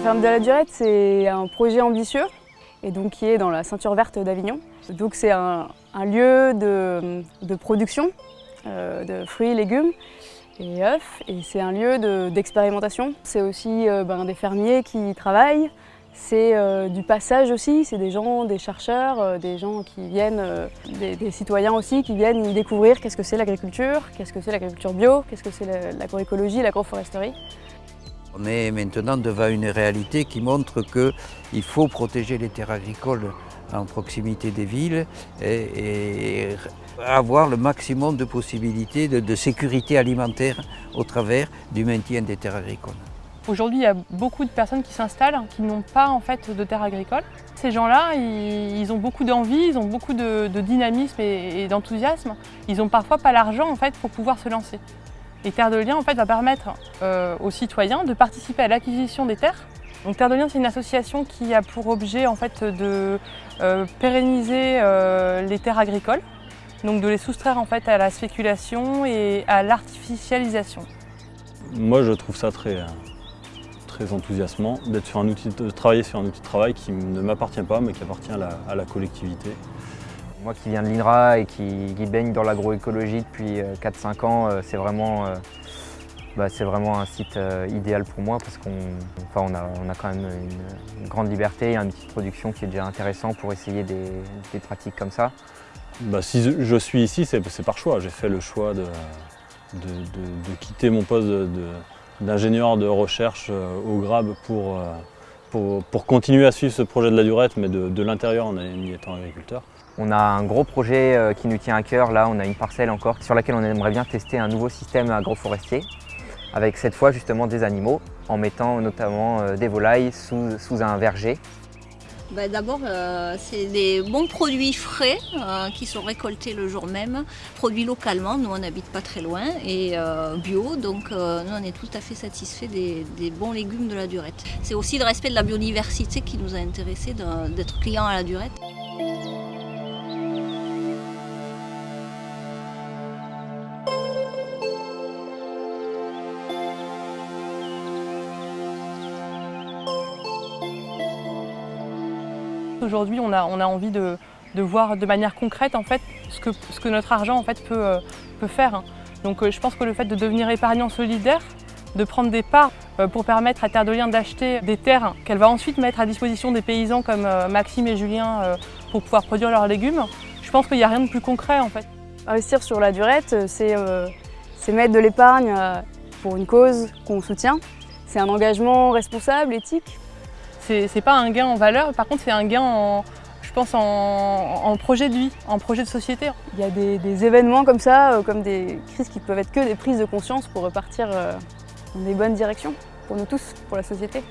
ferme de la Durette, c'est un projet ambitieux et donc qui est dans la ceinture verte d'Avignon. Donc c'est un, lieu de, production euh, de fruits, légumes et œufs et c'est un lieu d'expérimentation. c'est aussi euh, ben, des fermiers qui travaillent, c'est euh, du passage aussi, c'est des gens, des chercheurs, des gens qui viennent, des, des, citoyens aussi qui viennent y découvrir qu'est-ce que c'est l'agriculture, qu'est-ce que c'est l'agriculture bio, qu'est-ce que c'est l'agroécologie, l'agroforesterie. On est maintenant devant une réalité qui montre qu'il faut protéger les terres agricoles en proximité des villes et, avoir le maximum de possibilités de, sécurité alimentaire au travers du maintien des terres agricoles. Aujourd'hui, il y a beaucoup de personnes qui s'installent qui n'ont pas en fait de terres agricoles. Ces gens-là, ils, ont beaucoup d'envie, ils ont beaucoup de, dynamisme et, d'enthousiasme. Ils n'ont parfois pas l'argent en fait pour pouvoir se lancer. Et Terre de Liens en fait, va permettre euh, aux citoyens de participer à l'acquisition des terres. Donc Terre de Liens, c'est une association qui a pour objet en fait, de euh, pérenniser euh, les terres agricoles, donc de les soustraire en fait, à la spéculation et à l'artificialisation. Moi, je trouve ça très, très enthousiasmant d'être sur un outil de travailler sur un outil de travail qui ne m'appartient pas, mais qui appartient à la collectivité. Moi qui viens de l'INRA et qui, baigne dans l'agroécologie depuis 4-5 euh, ans, euh, c'est vraiment, euh, bah, vraiment un site idéal pour moi parce qu'on on a, quand même une, grande liberté, un outil de production qui est déjà intéressant pour essayer des, pratiques comme ça. Bah, si je suis ici, c'est par choix. J'ai fait le choix de, de, quitter mon poste d'ingénieur de, recherche au GRAB pour, pour, pour, continuer à suivre ce projet de la durette, mais de, l'intérieur en y étant agriculteur. On a un gros projet euh, qui nous tient à cœur, là on a une parcelle encore sur laquelle on aimerait bien tester un nouveau système agroforestier avec cette fois justement des animaux en mettant notamment euh, des volailles sous, un verger. Bah, d'abord, euh, c'est des bons produits frais qui sont récoltés le jour même, produits localement, nous on n'habite pas très loin, et bio, donc nous on est tout à fait satisfaits des, des bons légumes de la durette. C'est aussi le respect de la biodiversité qui nous a intéressés d'être clients à la durette. Aujourd'hui, on a, envie de, voir de manière concrète en fait, ce, que, notre argent en fait, peut, euh, faire. Donc euh, je pense que le fait de devenir épargnant solidaire, de prendre des parts euh, pour permettre à Terre de Liens d'acheter des terres qu'elle va ensuite mettre à disposition des paysans comme Maxime et Julien pour pouvoir produire leurs légumes, je pense qu'il n'y a rien de plus concret en fait. Investir sur la durette, c'est mettre de l'épargne pour une cause qu'on soutient. C'est un engagement responsable, éthique, c'est pas un gain en valeur, par contre c'est un gain en, projet de vie, en projet de société. Il y a des, événements comme ça, euh, comme des crises qui peuvent être que des prises de conscience pour repartir euh, dans des bonnes directions, pour nous tous, pour la société.